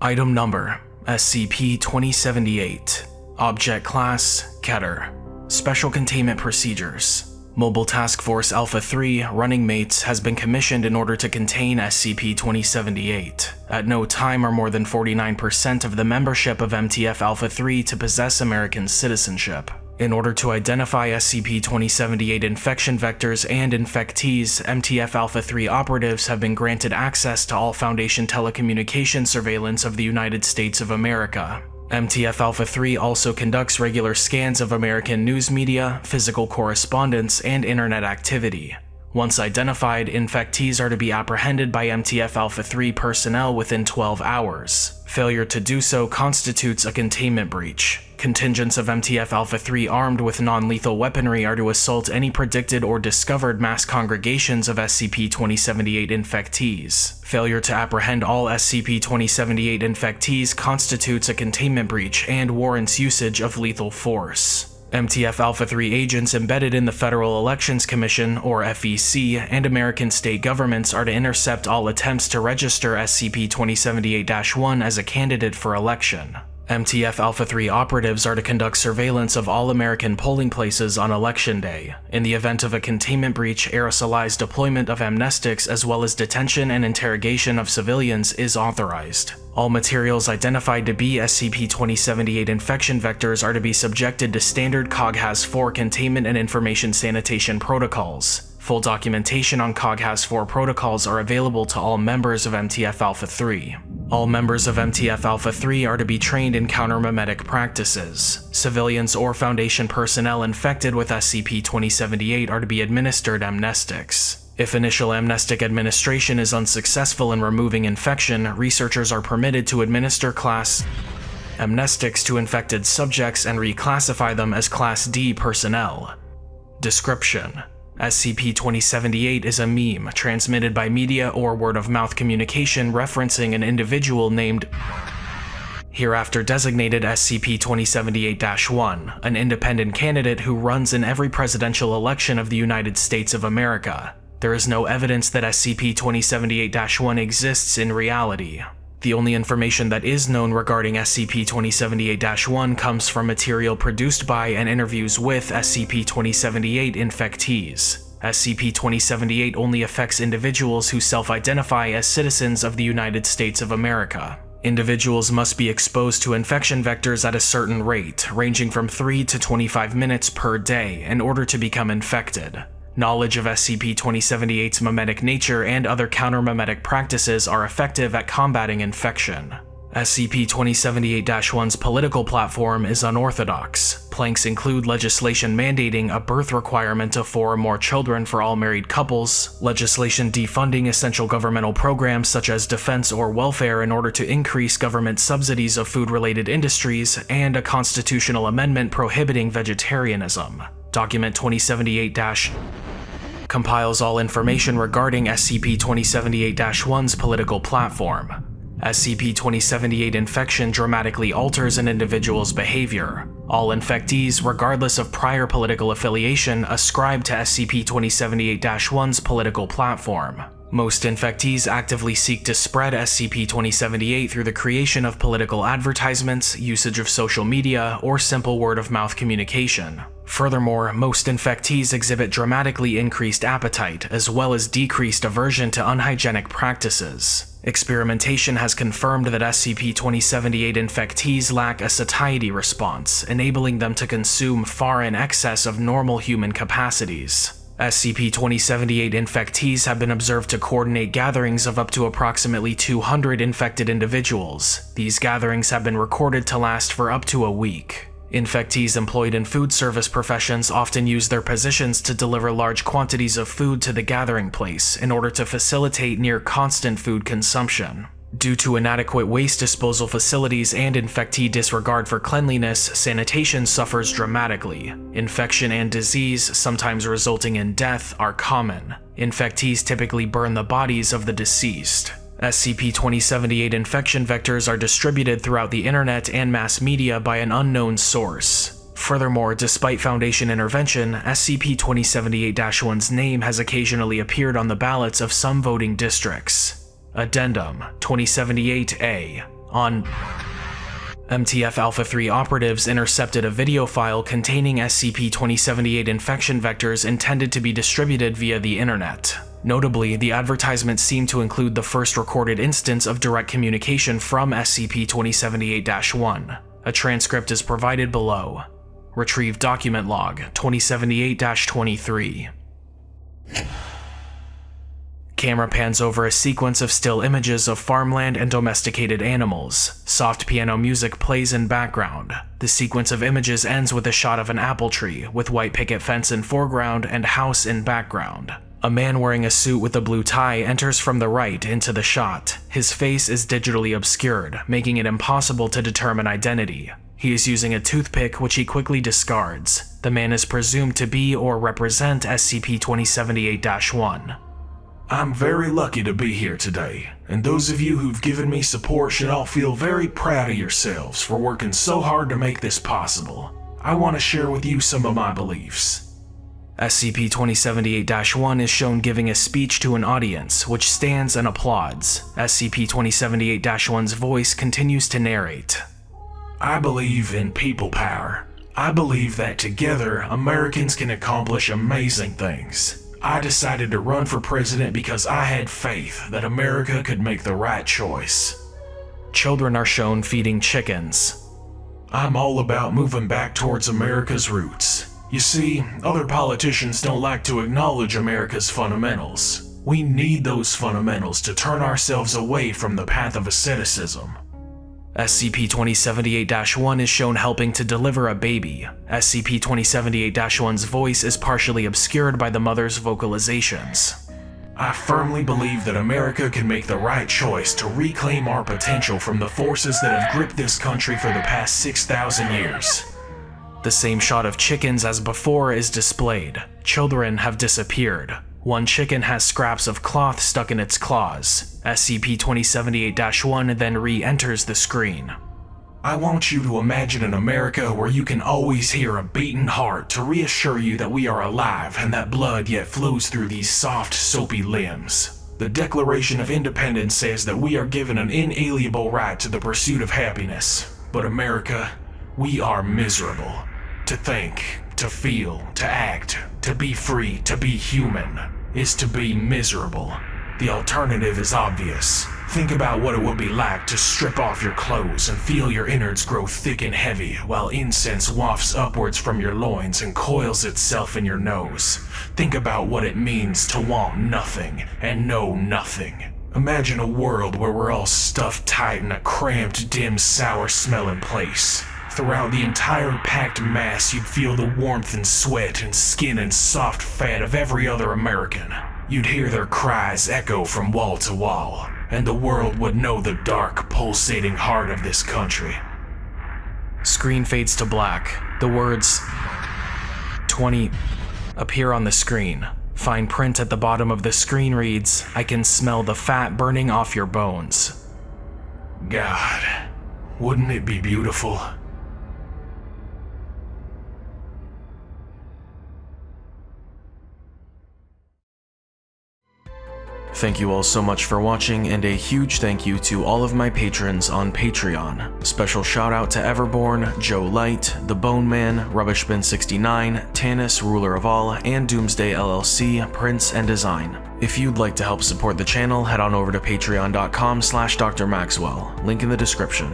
Item Number SCP-2078 Object Class Keter Special Containment Procedures Mobile Task Force Alpha-3 Running Mates has been commissioned in order to contain SCP-2078. At no time are more than 49% of the membership of MTF Alpha-3 to possess American citizenship. In order to identify SCP-2078 infection vectors and infectees, MTF Alpha-3 operatives have been granted access to all Foundation telecommunication surveillance of the United States of America. MTF Alpha-3 also conducts regular scans of American news media, physical correspondence, and internet activity. Once identified, infectees are to be apprehended by MTF Alpha-3 personnel within 12 hours. Failure to do so constitutes a containment breach. Contingents of MTF Alpha-3 armed with non-lethal weaponry are to assault any predicted or discovered mass congregations of SCP-2078 infectees. Failure to apprehend all SCP-2078 infectees constitutes a containment breach and warrants usage of lethal force. MTF Alpha 3 agents embedded in the Federal Elections Commission, or FEC, and American state governments are to intercept all attempts to register SCP-2078-1 as a candidate for election. MTF Alpha 3 operatives are to conduct surveillance of all American polling places on Election Day. In the event of a containment breach, aerosolized deployment of amnestics as well as detention and interrogation of civilians is authorized. All materials identified to be SCP-2078 infection vectors are to be subjected to standard COG-HAS-4 containment and information sanitation protocols. Full documentation on COG-HAS-4 protocols are available to all members of MTF Alpha-3. All members of MTF Alpha-3 are to be trained in counter-memetic practices. Civilians or Foundation personnel infected with SCP-2078 are to be administered amnestics. If initial amnestic administration is unsuccessful in removing infection, researchers are permitted to administer class amnestics to infected subjects and reclassify them as Class D personnel. Description SCP-2078 is a meme transmitted by media or word-of-mouth communication referencing an individual named hereafter designated SCP-2078-1, an independent candidate who runs in every presidential election of the United States of America. There is no evidence that SCP-2078-1 exists in reality. The only information that is known regarding SCP-2078-1 comes from material produced by and interviews with SCP-2078 infectees. SCP-2078 only affects individuals who self-identify as citizens of the United States of America. Individuals must be exposed to infection vectors at a certain rate, ranging from 3 to 25 minutes per day, in order to become infected. Knowledge of SCP-2078's memetic nature and other counter-memetic practices are effective at combating infection. SCP-2078-1's political platform is unorthodox. Planks include legislation mandating a birth requirement of four or more children for all married couples, legislation defunding essential governmental programs such as defense or welfare in order to increase government subsidies of food-related industries, and a constitutional amendment prohibiting vegetarianism. Document 2078- compiles all information regarding SCP-2078-1's political platform. SCP-2078 infection dramatically alters an individual's behavior. All infectees, regardless of prior political affiliation, ascribe to SCP-2078-1's political platform. Most infectees actively seek to spread SCP-2078 through the creation of political advertisements, usage of social media, or simple word-of-mouth communication. Furthermore, most infectees exhibit dramatically increased appetite, as well as decreased aversion to unhygienic practices. Experimentation has confirmed that SCP-2078 infectees lack a satiety response, enabling them to consume far in excess of normal human capacities. SCP-2078 infectees have been observed to coordinate gatherings of up to approximately 200 infected individuals. These gatherings have been recorded to last for up to a week. Infectees employed in food service professions often use their positions to deliver large quantities of food to the gathering place in order to facilitate near constant food consumption. Due to inadequate waste disposal facilities and infectee disregard for cleanliness, sanitation suffers dramatically. Infection and disease, sometimes resulting in death, are common. Infectees typically burn the bodies of the deceased. SCP-2078 infection vectors are distributed throughout the internet and mass media by an unknown source. Furthermore, despite Foundation intervention, SCP-2078-1's name has occasionally appeared on the ballots of some voting districts. Addendum 2078-A on MTF Alpha 3 operatives intercepted a video file containing SCP-2078 infection vectors intended to be distributed via the internet. Notably, the advertisement seemed to include the first recorded instance of direct communication from SCP-2078-1. A transcript is provided below. Retrieved document log 2078-23. Camera pans over a sequence of still images of farmland and domesticated animals. Soft piano music plays in background. The sequence of images ends with a shot of an apple tree, with white picket fence in foreground and house in background. A man wearing a suit with a blue tie enters from the right into the shot. His face is digitally obscured, making it impossible to determine identity. He is using a toothpick which he quickly discards. The man is presumed to be or represent SCP-2078-1. I'm very lucky to be here today, and those of you who've given me support should all feel very proud of yourselves for working so hard to make this possible. I want to share with you some of my beliefs. SCP-2078-1 is shown giving a speech to an audience, which stands and applauds. SCP-2078-1's voice continues to narrate. I believe in people power. I believe that together, Americans can accomplish amazing things. I decided to run for president because I had faith that America could make the right choice. Children are shown feeding chickens. I'm all about moving back towards America's roots. You see, other politicians don't like to acknowledge America's fundamentals. We need those fundamentals to turn ourselves away from the path of asceticism. SCP-2078-1 is shown helping to deliver a baby. SCP-2078-1's voice is partially obscured by the mother's vocalizations. I firmly believe that America can make the right choice to reclaim our potential from the forces that have gripped this country for the past 6,000 years. The same shot of chickens as before is displayed. Children have disappeared. One chicken has scraps of cloth stuck in its claws. SCP-2078-1 then re-enters the screen. I want you to imagine an America where you can always hear a beating heart to reassure you that we are alive and that blood yet flows through these soft, soapy limbs. The Declaration of Independence says that we are given an inalienable right to the pursuit of happiness. But America, we are miserable. To think, to feel, to act, to be free, to be human, is to be miserable. The alternative is obvious. Think about what it would be like to strip off your clothes and feel your innards grow thick and heavy while incense wafts upwards from your loins and coils itself in your nose. Think about what it means to want nothing and know nothing. Imagine a world where we're all stuffed tight in a cramped, dim, sour-smelling place. Throughout the entire packed mass, you'd feel the warmth and sweat and skin and soft fat of every other American. You'd hear their cries echo from wall to wall, and the world would know the dark, pulsating heart of this country. Screen fades to black. The words 20 appear on the screen. Fine print at the bottom of the screen reads, I can smell the fat burning off your bones. God, wouldn't it be beautiful? Thank you all so much for watching, and a huge thank you to all of my patrons on Patreon. Special shout out to Everborn, Joe Light, The Bone Man, Rubbishbin69, Tanis, Ruler of All, and Doomsday LLC, Prince and Design. If you'd like to help support the channel, head on over to patreon.com slash drmaxwell, link in the description.